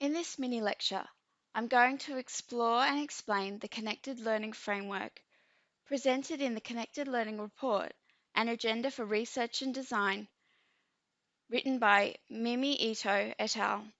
In this mini lecture, I'm going to explore and explain the Connected Learning Framework presented in the Connected Learning Report, an agenda for research and design, written by Mimi Ito et al.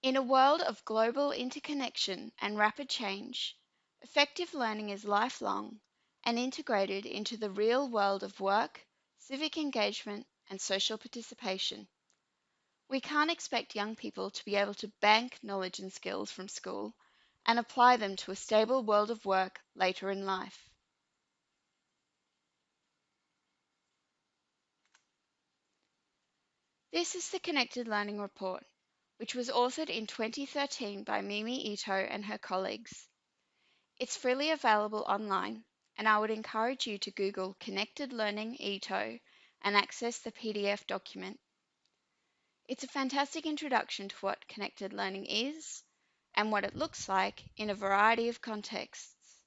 In a world of global interconnection and rapid change, effective learning is lifelong and integrated into the real world of work, civic engagement, and social participation. We can't expect young people to be able to bank knowledge and skills from school and apply them to a stable world of work later in life. This is the Connected Learning Report, which was authored in 2013 by Mimi Ito and her colleagues. It's freely available online, and I would encourage you to Google Connected Learning Ito and access the PDF document. It's a fantastic introduction to what connected learning is and what it looks like in a variety of contexts.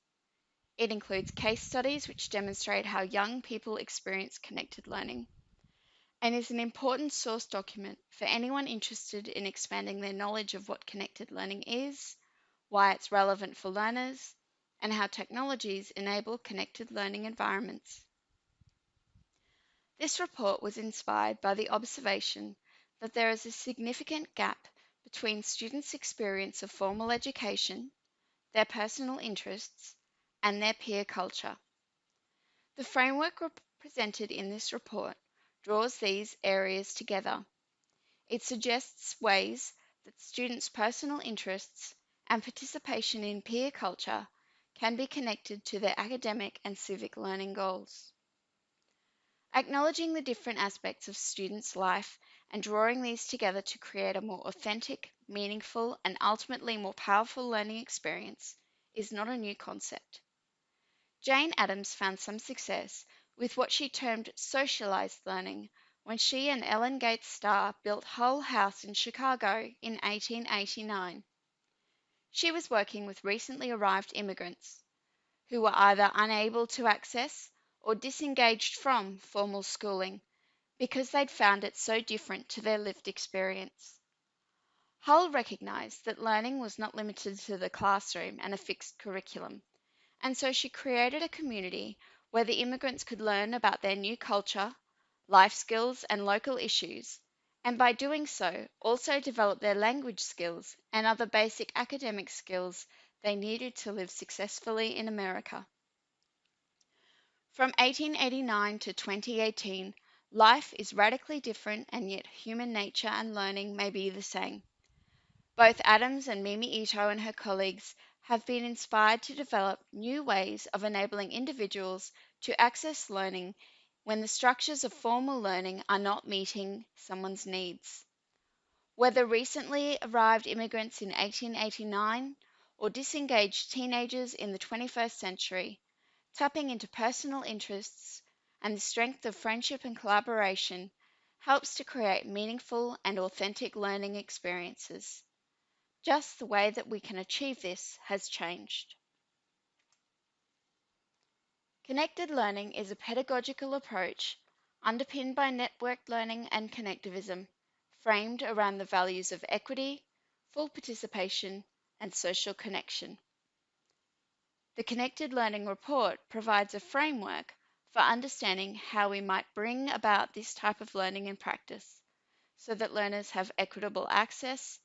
It includes case studies which demonstrate how young people experience connected learning and is an important source document for anyone interested in expanding their knowledge of what connected learning is, why it's relevant for learners, and how technologies enable connected learning environments. This report was inspired by the observation that there is a significant gap between students' experience of formal education, their personal interests, and their peer culture. The framework presented in this report draws these areas together. It suggests ways that students' personal interests and participation in peer culture can be connected to their academic and civic learning goals. Acknowledging the different aspects of students' life and drawing these together to create a more authentic, meaningful, and ultimately more powerful learning experience is not a new concept. Jane Addams found some success with what she termed socialized learning when she and Ellen Gates Starr built Hull House in Chicago in 1889. She was working with recently arrived immigrants who were either unable to access or disengaged from formal schooling because they'd found it so different to their lived experience. Hull recognized that learning was not limited to the classroom and a fixed curriculum, and so she created a community where the immigrants could learn about their new culture, life skills, and local issues, and by doing so, also develop their language skills and other basic academic skills they needed to live successfully in America. From 1889 to 2018, life is radically different, and yet human nature and learning may be the same. Both Addams and Mimi Ito and her colleagues have been inspired to develop new ways of enabling individuals to access learning when the structures of formal learning are not meeting someone's needs. Whether recently arrived immigrants in 1889 or disengaged teenagers in the 21st century, tapping into personal interests and the strength of friendship and collaboration helps to create meaningful and authentic learning experiences. Just the way that we can achieve this has changed. Connected learning is a pedagogical approach underpinned by networked learning and connectivism, framed around the values of equity, full participation, and social connection. The Connected Learning Report provides a framework for understanding how we might bring about this type of learning in practice so that learners have equitable access,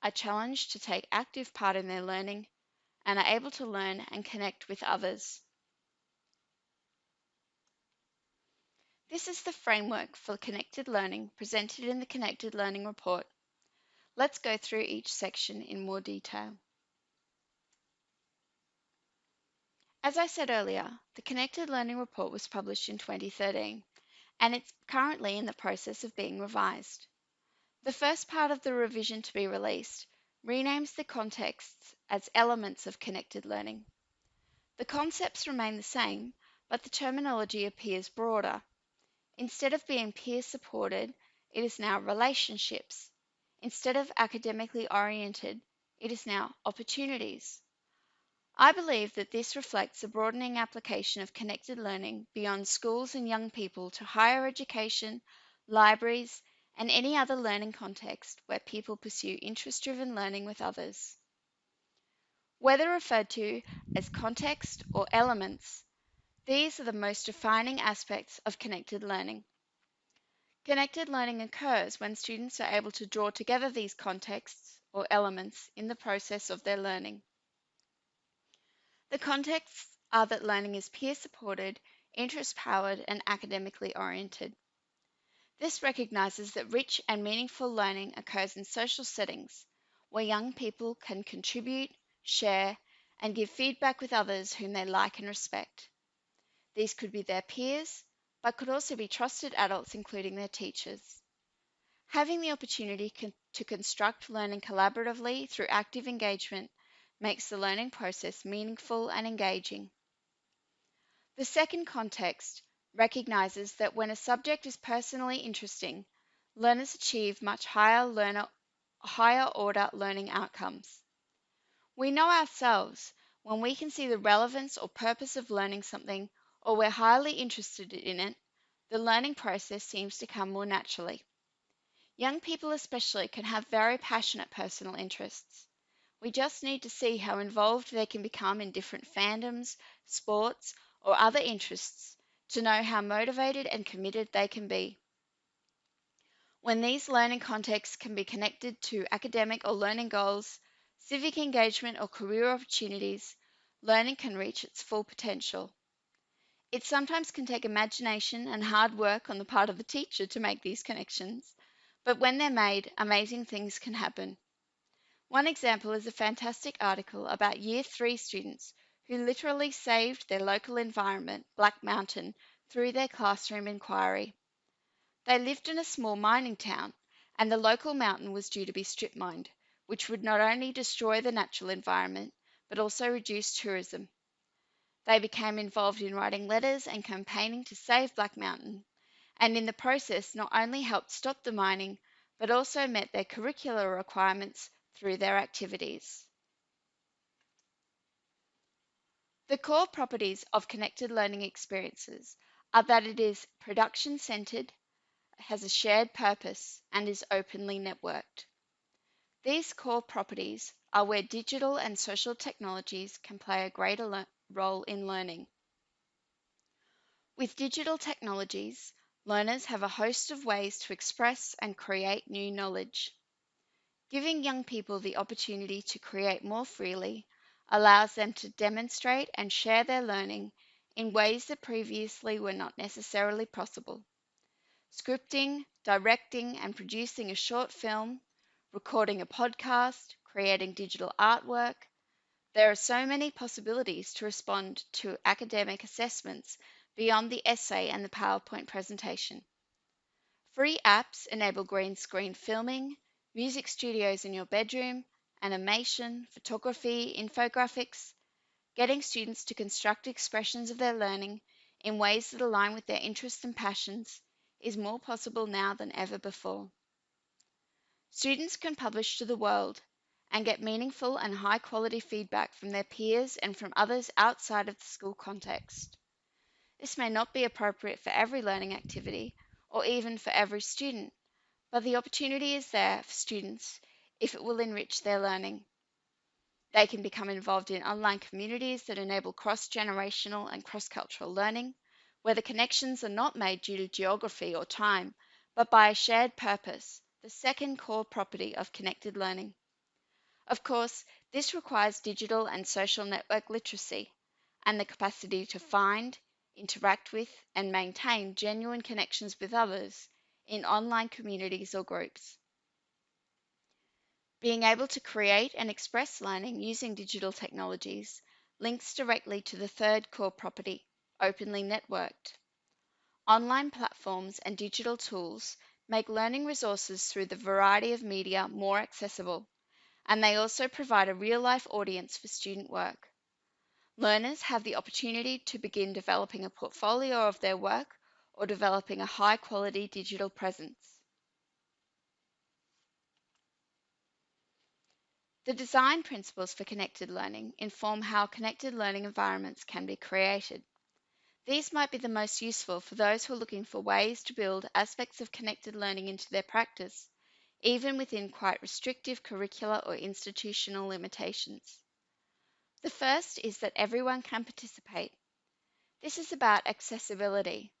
are challenged to take active part in their learning, and are able to learn and connect with others. This is the framework for connected learning presented in the Connected Learning Report. Let's go through each section in more detail. As I said earlier, the Connected Learning Report was published in 2013, and it's currently in the process of being revised. The first part of the revision to be released renames the contexts as elements of connected learning. The concepts remain the same, but the terminology appears broader. Instead of being peer supported, it is now relationships. Instead of academically oriented, it is now opportunities. I believe that this reflects a broadening application of connected learning beyond schools and young people to higher education, libraries, and any other learning context where people pursue interest driven learning with others. Whether referred to as context or elements, these are the most defining aspects of connected learning. Connected learning occurs when students are able to draw together these contexts or elements in the process of their learning. The contexts are that learning is peer supported, interest powered, and academically oriented. This recognizes that rich and meaningful learning occurs in social settings where young people can contribute, share, and give feedback with others whom they like and respect. These could be their peers, but could also be trusted adults, including their teachers. Having the opportunity to construct learning collaboratively through active engagement makes the learning process meaningful and engaging. The second context recognizes that when a subject is personally interesting, learners achieve much higher learner higher order learning outcomes. We know ourselves when we can see the relevance or purpose of learning something or we're highly interested in it, the learning process seems to come more naturally. Young people, especially, can have very passionate personal interests. We just need to see how involved they can become in different fandoms, sports, or other interests to know how motivated and committed they can be. When these learning contexts can be connected to academic or learning goals, civic engagement, or career opportunities, learning can reach its full potential. It sometimes can take imagination and hard work on the part of the teacher to make these connections, but when they're made, amazing things can happen. One example is a fantastic article about Year 3 students who literally saved their local environment, Black Mountain, through their classroom inquiry. They lived in a small mining town, and the local mountain was due to be strip mined, which would not only destroy the natural environment, but also reduce tourism. They became involved in writing letters and campaigning to save Black Mountain, and in the process not only helped stop the mining, but also met their curricular requirements through their activities. The core properties of connected learning experiences are that it is production centered, has a shared purpose, and is openly networked. These core properties are where digital and social technologies can play a greater role in learning. With digital technologies, learners have a host of ways to express and create new knowledge. Giving young people the opportunity to create more freely allows them to demonstrate and share their learning in ways that previously were not necessarily possible. Scripting, directing, and producing a short film, recording a podcast, creating digital artwork. There are so many possibilities to respond to academic assessments beyond the essay and the PowerPoint presentation. Free apps enable green screen filming, music studios in your bedroom, animation, photography, infographics, getting students to construct expressions of their learning in ways that align with their interests and passions is more possible now than ever before. Students can publish to the world and get meaningful and high quality feedback from their peers and from others outside of the school context. This may not be appropriate for every learning activity or even for every student, but the opportunity is there for students if it will enrich their learning. They can become involved in online communities that enable cross generational and cross cultural learning, where the connections are not made due to geography or time, but by a shared purpose, the second core property of connected learning. Of course, this requires digital and social network literacy and the capacity to find, interact with, and maintain genuine connections with others in online communities or groups. Being able to create and express learning using digital technologies links directly to the third core property, openly networked. Online platforms and digital tools make learning resources through the variety of media more accessible, and they also provide a real life audience for student work. Learners have the opportunity to begin developing a portfolio of their work or developing a high quality digital presence. The design principles for connected learning inform how connected learning environments can be created. These might be the most useful for those who are looking for ways to build aspects of connected learning into their practice, even within quite restrictive curricular or institutional limitations. The first is that everyone can participate. This is about accessibility,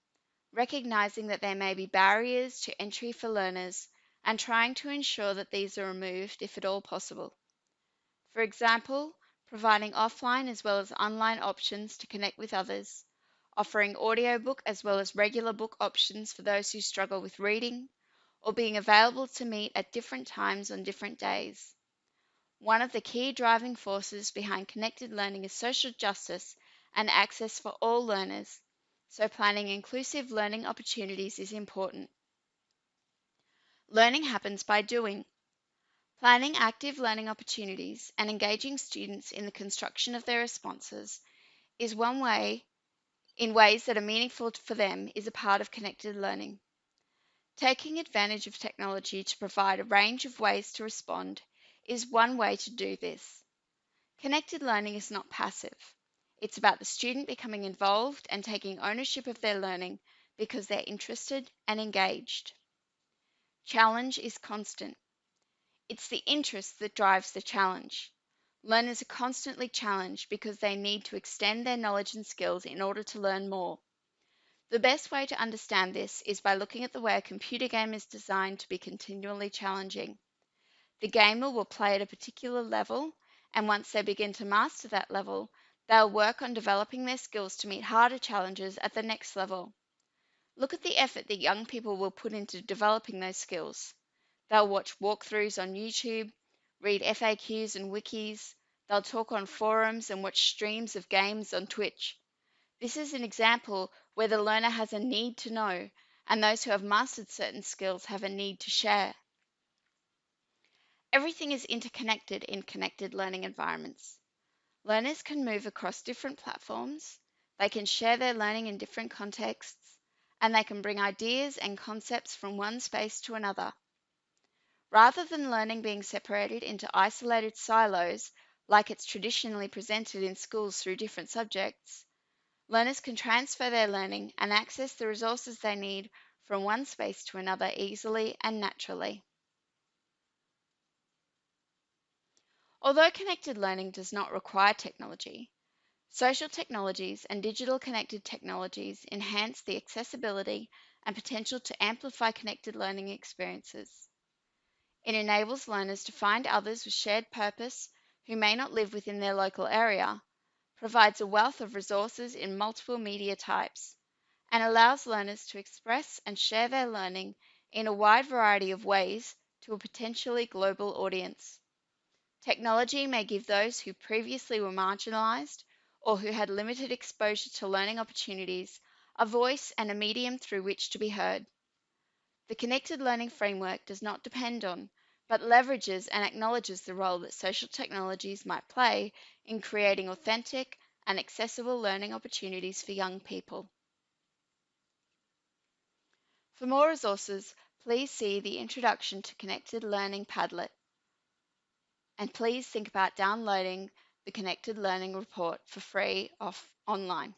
recognizing that there may be barriers to entry for learners and trying to ensure that these are removed if at all possible. For example, providing offline as well as online options to connect with others, offering audiobook as well as regular book options for those who struggle with reading, or being available to meet at different times on different days. One of the key driving forces behind connected learning is social justice and access for all learners, so planning inclusive learning opportunities is important. Learning happens by doing. Planning active learning opportunities and engaging students in the construction of their responses is one way in ways that are meaningful for them is a part of connected learning. Taking advantage of technology to provide a range of ways to respond is one way to do this. Connected learning is not passive. It's about the student becoming involved and taking ownership of their learning because they're interested and engaged. Challenge is constant. It's the interest that drives the challenge. Learners are constantly challenged because they need to extend their knowledge and skills in order to learn more. The best way to understand this is by looking at the way a computer game is designed to be continually challenging. The gamer will play at a particular level, and once they begin to master that level, they'll work on developing their skills to meet harder challenges at the next level. Look at the effort that young people will put into developing those skills. They'll watch walkthroughs on YouTube, read FAQs and wikis. They'll talk on forums and watch streams of games on Twitch. This is an example where the learner has a need to know, and those who have mastered certain skills have a need to share. Everything is interconnected in connected learning environments. Learners can move across different platforms, they can share their learning in different contexts, and they can bring ideas and concepts from one space to another. Rather than learning being separated into isolated silos like it's traditionally presented in schools through different subjects, learners can transfer their learning and access the resources they need from one space to another easily and naturally. Although connected learning does not require technology, social technologies and digital connected technologies enhance the accessibility and potential to amplify connected learning experiences. It enables learners to find others with shared purpose who may not live within their local area, provides a wealth of resources in multiple media types, and allows learners to express and share their learning in a wide variety of ways to a potentially global audience. Technology may give those who previously were marginalized or who had limited exposure to learning opportunities a voice and a medium through which to be heard. The connected learning framework does not depend on, but leverages and acknowledges the role that social technologies might play in creating authentic and accessible learning opportunities for young people. For more resources, please see the Introduction to Connected Learning Padlet. And please think about downloading the Connected Learning Report for free off online.